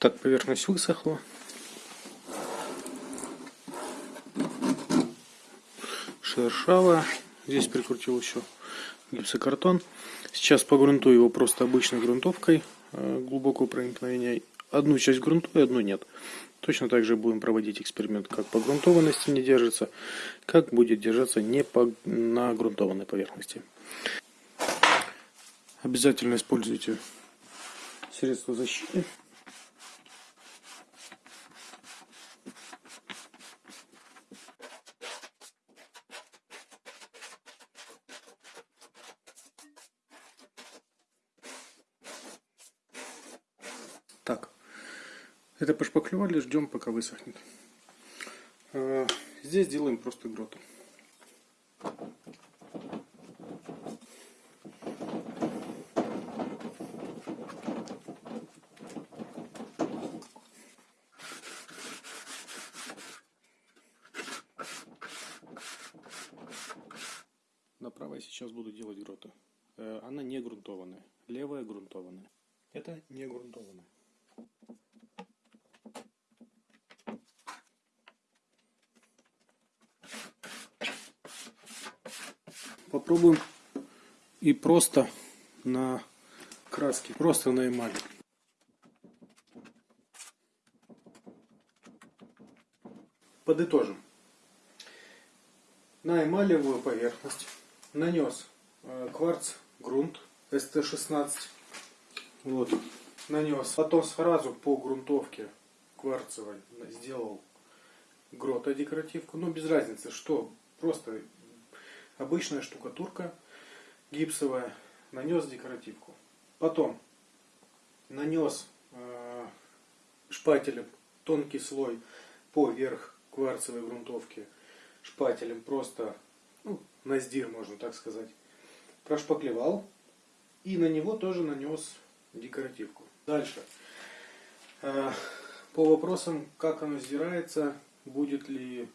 Так, поверхность высохла. Шершавая. Здесь прикрутил еще гипсокартон. Сейчас погрунтую его просто обычной грунтовкой э, глубокого проникновения. Одну часть грунтую, одну нет. Точно так же будем проводить эксперимент, как по грунтованности не держится, как будет держаться не по, на грунтованной поверхности. Обязательно используйте средства защиты. Так, это пошпаклевали, ждем пока высохнет. А, здесь делаем просто гроту. На правой сейчас буду делать гроту. Э, она не грунтованная. Левая грунтованная. Это не грунтованная. Попробуем и просто на краске, просто на эмали. Подытожим. На эмалевую поверхность нанес э, кварц грунт СТ-16. Вот, нанес. Потом сразу по грунтовке кварцевой сделал грота декоративку. Но без разницы, что. Просто обычная штукатурка гипсовая. Нанес декоративку. Потом нанес э, шпателем тонкий слой поверх кварцевой грунтовки шпателем просто ну, на сдир, можно так сказать. Прошпаклевал и на него тоже нанес декоративку. Дальше. Э, по вопросам, как оно сдирается, будет ли,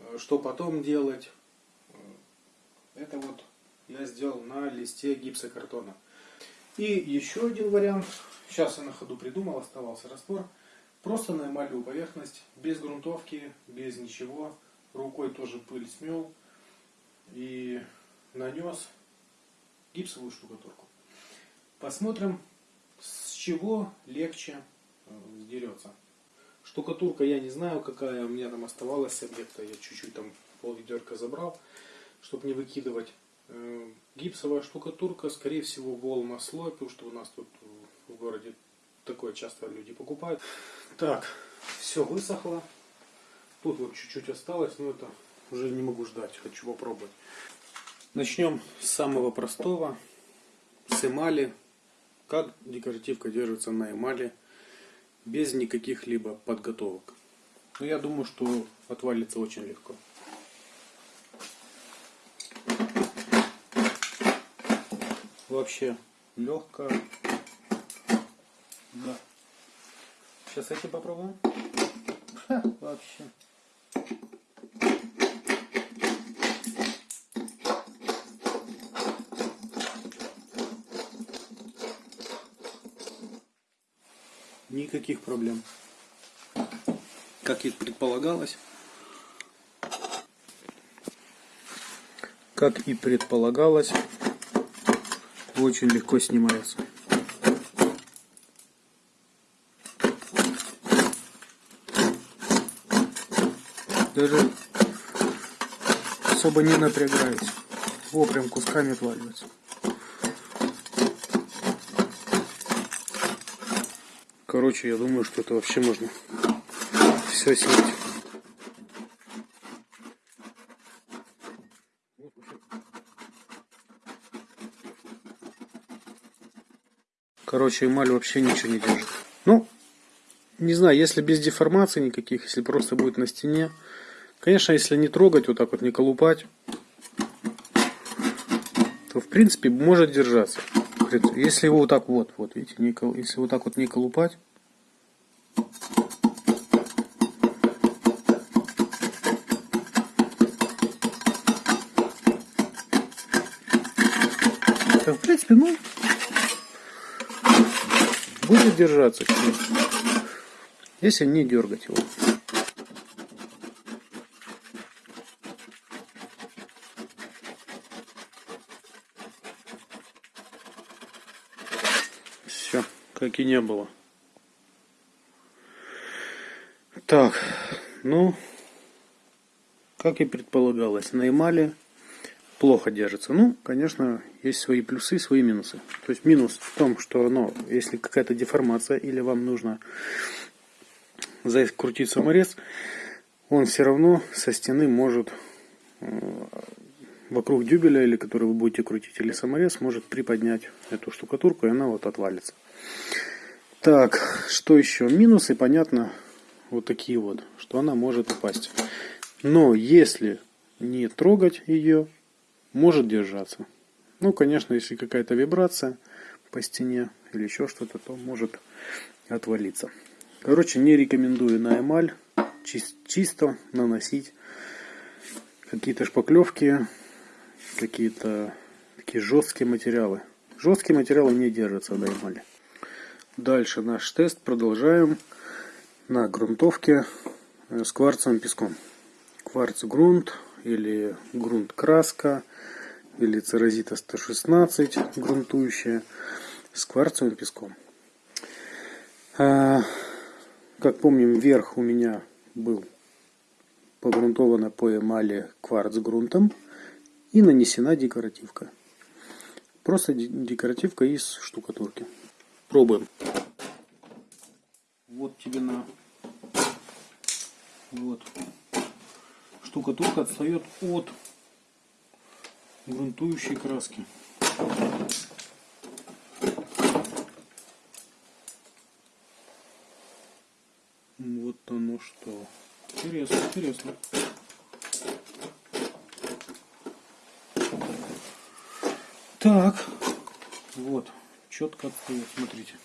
э, что потом делать. Э, это вот я сделал на листе гипсокартона. И еще один вариант. Сейчас я на ходу придумал, оставался раствор. Просто на эмалевую поверхность, без грунтовки, без ничего. Рукой тоже пыль смел и нанес гипсовую штукатурку. Посмотрим, с чего легче э, сдерется. Штукатурка я не знаю, какая у меня там оставалась с объекта. Я чуть-чуть там пол ведерка забрал, чтобы не выкидывать. Э, гипсовая штукатурка, скорее всего, волма слой, потому что у нас тут в городе такое часто люди покупают. Так, все высохло. Тут вот чуть-чуть осталось, но это уже не могу ждать, хочу попробовать. Начнем с самого простого, с эмали. Как декоративка держится на эмали без никаких либо подготовок. Но я думаю, что отвалится очень легко. Вообще легкая. Да. Сейчас эти попробуем. Ха, вообще. Никаких проблем. Как и предполагалось. Как и предполагалось, очень легко снимается. Даже особо не напрягаюсь. Во, прям кусками отваливается. Короче, я думаю, что это вообще можно все снять. Короче, эмаль вообще ничего не держит. Ну, не знаю, если без деформации никаких, если просто будет на стене. Конечно, если не трогать, вот так вот не колупать, то в принципе может держаться. Если его вот так вот, вот видите, не, если вот так вот не колупать, в принципе, ну, будет держаться. если не дергать его. Все, как и не было. Так, ну, как и предполагалось, на эмали плохо держится. Ну, конечно, есть свои плюсы, свои минусы. То есть минус в том, что оно, если какая-то деформация или вам нужно закрутить саморез, он все равно со стены может э, вокруг дюбеля, или который вы будете крутить, или саморез, может приподнять эту штукатурку, и она вот отвалится. Так, что еще? Минусы, понятно, вот такие вот, что она может упасть. Но если не трогать ее, может держаться. Ну, конечно, если какая-то вибрация по стене или еще что-то, то может отвалиться. Короче, не рекомендую на эмаль чисто наносить какие-то шпаклевки, какие-то такие жесткие материалы. Жесткие материалы не держатся на эмали. Дальше наш тест продолжаем на грунтовке с кварцевым песком. Кварц грунт или грунт краска или церозита 116 грунтующая с кварцевым песком. А, как помним, верх у меня был погрунтована по эмали кварц грунтом и нанесена декоративка. Просто декоративка из штукатурки. Пробуем. Вот тебе на... Вот. Штукатурка отстает от грунтующей краски. Вот оно что. Интересно, интересно. Так, вот, четко отстает, смотрите.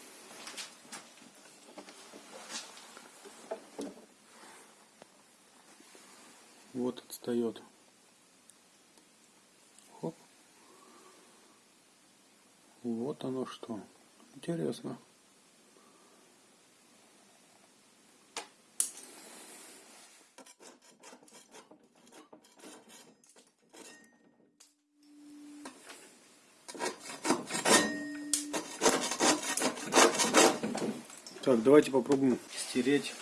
Вот отстает. Хоп. Вот оно что. Интересно. Так, давайте попробуем стереть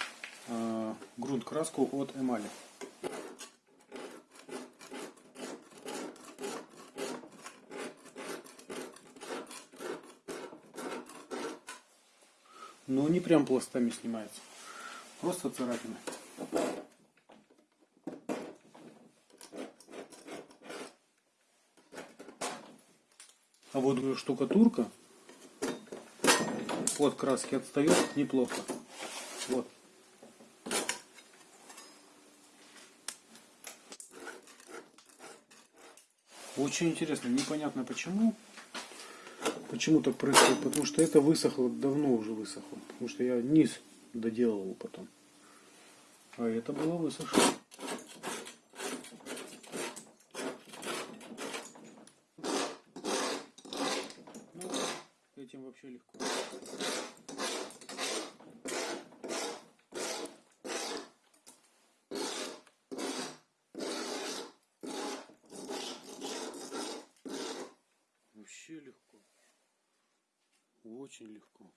э, грунт краску от эмали. Но не прям пластами снимается. Просто царапины. А вот штукатурка от краски отстает неплохо. Вот. Очень интересно, непонятно почему. Почему так происходит? Потому что это высохло, давно уже высохло. Потому что я низ доделал потом. А это было высохло. Ну, этим вообще легко. Вообще легко. Очень легко.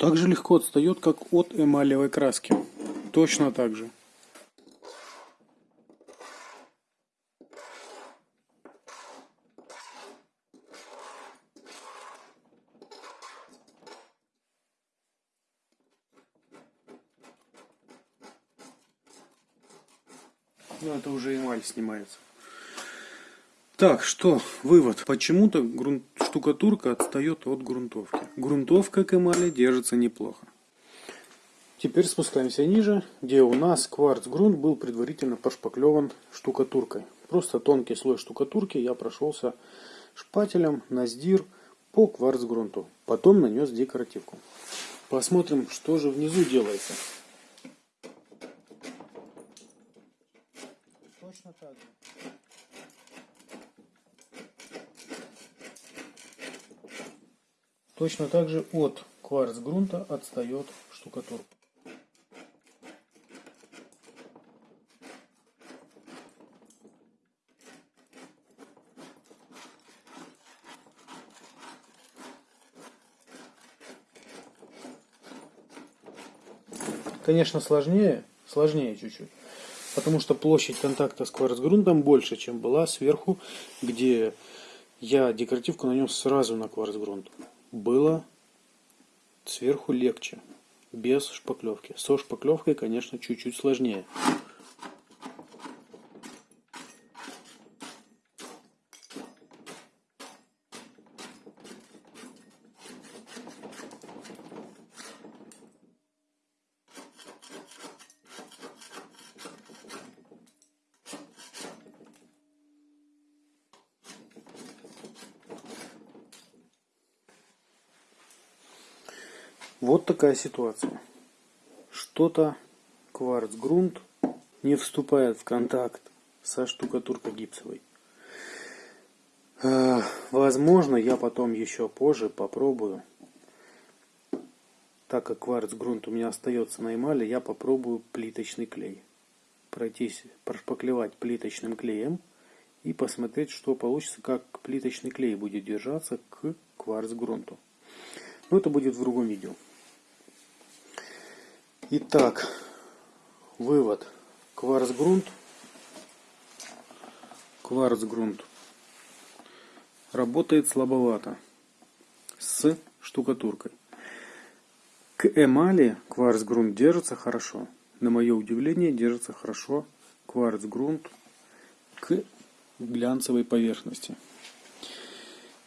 Так же легко отстает, как от эмалевой краски. Точно так же. Ну, это уже эмаль снимается. Так, что, вывод. Почему-то грунт, штукатурка отстает от грунтовки. Грунтовка к эмали держится неплохо. Теперь спускаемся ниже, где у нас кварц-грунт был предварительно пошпаклеван штукатуркой. Просто тонкий слой штукатурки я прошелся шпателем на сдир по кварц-грунту. Потом нанес декоративку. Посмотрим, что же внизу делается. Точно так же от кварц-грунта отстает штукатурка. Конечно, сложнее, сложнее чуть-чуть. Потому что площадь контакта с кварцгрунтом больше, чем была сверху, где я декоративку нанес сразу на кварцгрунт. Было сверху легче, без шпаклевки. Со шпаклевкой, конечно, чуть-чуть сложнее. Вот такая ситуация. Что-то кварц-грунт не вступает в контакт со штукатуркой гипсовой. Возможно, я потом еще позже попробую. Так как кварц-грунт у меня остается на эмали, я попробую плиточный клей. Пройтись, прошпаклевать плиточным клеем и посмотреть, что получится, как плиточный клей будет держаться к кварц-грунту. Но это будет в другом видео. Итак, вывод. Кварцгрунт. Кварцгрунт работает слабовато с штукатуркой. К эмали кварцгрунт держится хорошо. На мое удивление, держится хорошо кварцгрунт к глянцевой поверхности.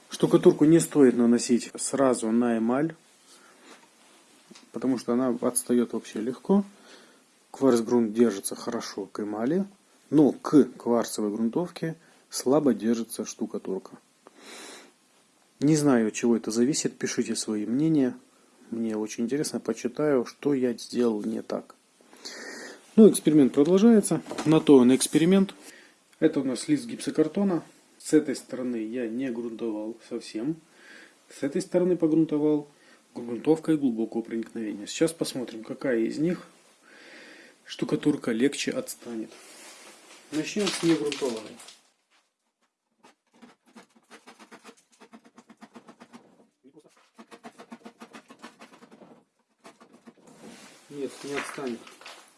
Штукатурку не стоит наносить сразу на эмаль, потому что она отстает вообще легко. Кварц-грунт держится хорошо к эмали, но к кварцевой грунтовке слабо держится штукатурка. Не знаю, от чего это зависит, пишите свои мнения. Мне очень интересно, почитаю, что я сделал не так. Ну, эксперимент продолжается. На то он эксперимент. Это у нас лист гипсокартона. С этой стороны я не грунтовал совсем. С этой стороны погрунтовал грунтовкой глубокого проникновения. Сейчас посмотрим, какая из них штукатурка легче отстанет. Начнем с негрунтованной. Нет, не отстанет.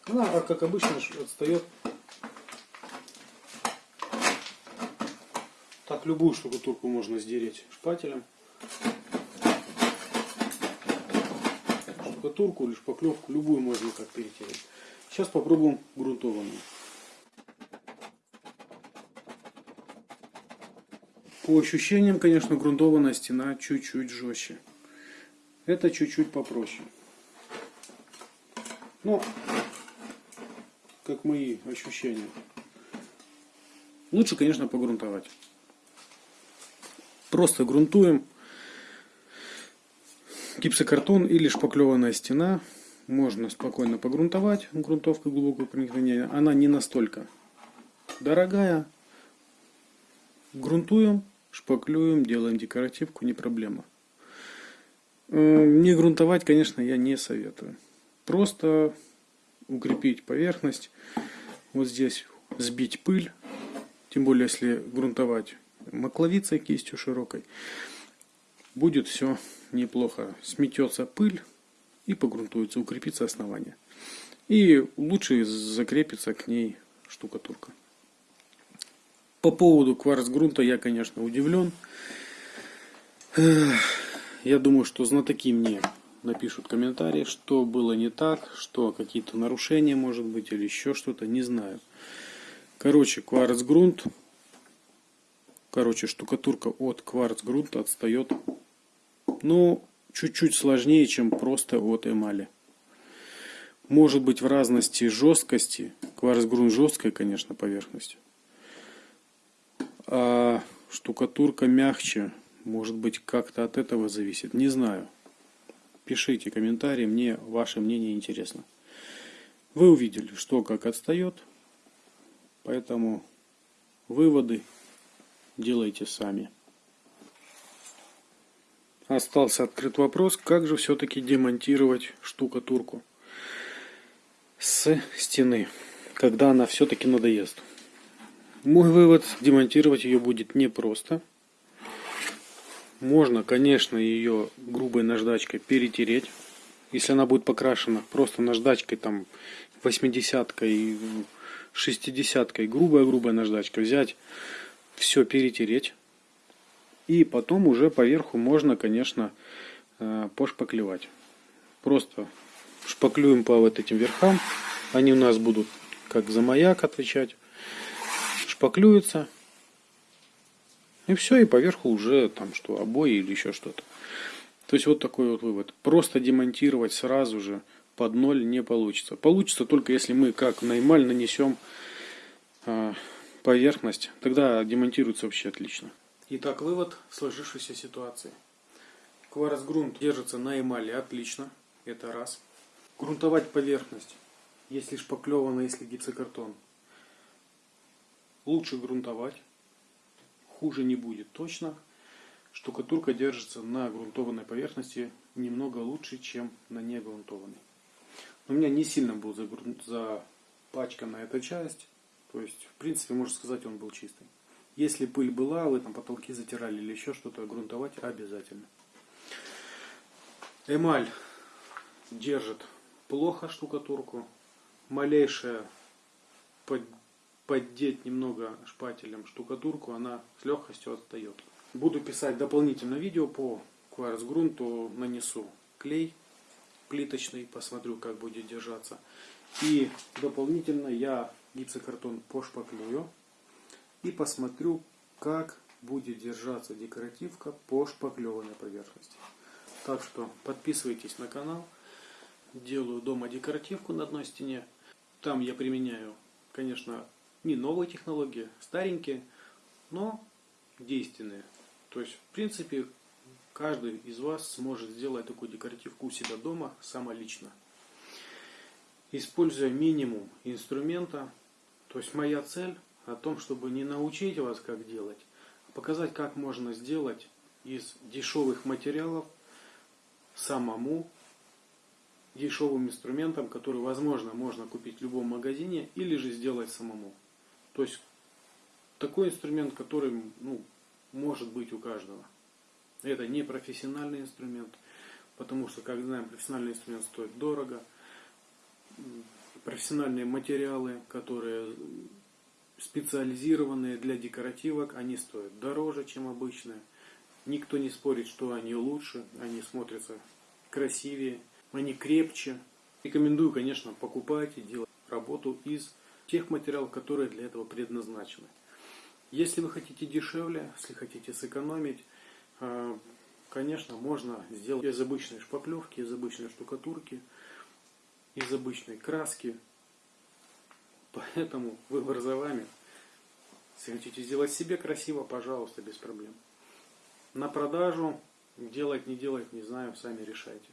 Она, как обычно, отстает. Так любую штукатурку можно сдереть шпателем. Штукатурку или шпаклевку, любую можно как перетереть. Сейчас попробуем грунтованную. По ощущениям, конечно, грунтованная стена чуть-чуть жестче. Это чуть-чуть попроще. Но, как мои ощущения. Лучше, конечно, погрунтовать. Просто грунтуем Гипсокартон или шпаклеванная стена можно спокойно погрунтовать грунтовкой глубокого проникновения. Она не настолько дорогая. Грунтуем, шпаклюем, делаем декоративку, не проблема. Э, не грунтовать, конечно, я не советую. Просто укрепить поверхность. Вот здесь сбить пыль. Тем более, если грунтовать макловицей кистью широкой будет все неплохо. Сметется пыль и погрунтуется, укрепится основание. И лучше закрепится к ней штукатурка. По поводу кварц-грунта я, конечно, удивлен. Я думаю, что знатоки мне напишут комментарии, что было не так, что какие-то нарушения, может быть, или еще что-то, не знаю. Короче, кварц-грунт, короче, штукатурка от кварц-грунта отстает ну, чуть-чуть сложнее, чем просто от эмали. может быть в разности жесткости. Кварцгрунт жесткая, конечно, поверхность. А штукатурка мягче. Может быть, как-то от этого зависит. Не знаю. Пишите комментарии, мне ваше мнение интересно. Вы увидели, что как отстает. Поэтому выводы делайте сами. Остался открыт вопрос, как же все-таки демонтировать штукатурку с стены, когда она все-таки надоест. Мой вывод, демонтировать ее будет непросто. Можно, конечно, ее грубой наждачкой перетереть. Если она будет покрашена просто наждачкой, там, 80-кой, 60-кой, грубая-грубая наждачка, взять, все перетереть. И потом уже поверху можно, конечно, э, пошпаклевать. Просто шпаклюем по вот этим верхам. Они у нас будут как за маяк отвечать. Шпаклюются. И все, и поверху уже там что, обои или еще что-то. То есть вот такой вот вывод. Просто демонтировать сразу же под ноль не получится. Получится только если мы как на эмаль нанесем э, поверхность. Тогда демонтируется вообще отлично. Итак, вывод сложившейся ситуации. Кварцгрунт держится на эмали отлично. Это раз. Грунтовать поверхность, если шпаклевано, если гипсокартон. Лучше грунтовать. Хуже не будет точно. Штукатурка держится на грунтованной поверхности немного лучше, чем на негрунтованной. У меня не сильно был запачкана эта часть. То есть, в принципе, можно сказать, он был чистый. Если пыль была, вы там потолки затирали или еще что-то, грунтовать обязательно. Эмаль держит плохо штукатурку. Малейшая под, поддеть немного шпателем штукатурку, она с легкостью отстает. Буду писать дополнительное видео по кварцгрунту, нанесу клей плиточный, посмотрю, как будет держаться. И дополнительно я гипсокартон пошпаклюю и посмотрю, как будет держаться декоративка по шпаклеванной поверхности. Так что подписывайтесь на канал. Делаю дома декоративку на одной стене. Там я применяю, конечно, не новые технологии, старенькие, но действенные. То есть, в принципе, каждый из вас сможет сделать такую декоративку у себя дома самолично. Используя минимум инструмента. То есть, моя цель о том, чтобы не научить вас, как делать, а показать, как можно сделать из дешевых материалов самому дешевым инструментом, который, возможно, можно купить в любом магазине или же сделать самому. То есть такой инструмент, который ну, может быть у каждого. Это не профессиональный инструмент, потому что, как знаем, профессиональный инструмент стоит дорого. Профессиональные материалы, которые специализированные для декоративок, они стоят дороже, чем обычные. Никто не спорит, что они лучше, они смотрятся красивее, они крепче. Рекомендую, конечно, покупать и делать работу из тех материалов, которые для этого предназначены. Если вы хотите дешевле, если хотите сэкономить, э, конечно, можно сделать из обычной шпаклевки, из обычной штукатурки, из обычной краски, Поэтому выбор за вами. Если хотите сделать себе красиво, пожалуйста, без проблем. На продажу делать, не делать, не знаю, сами решайте.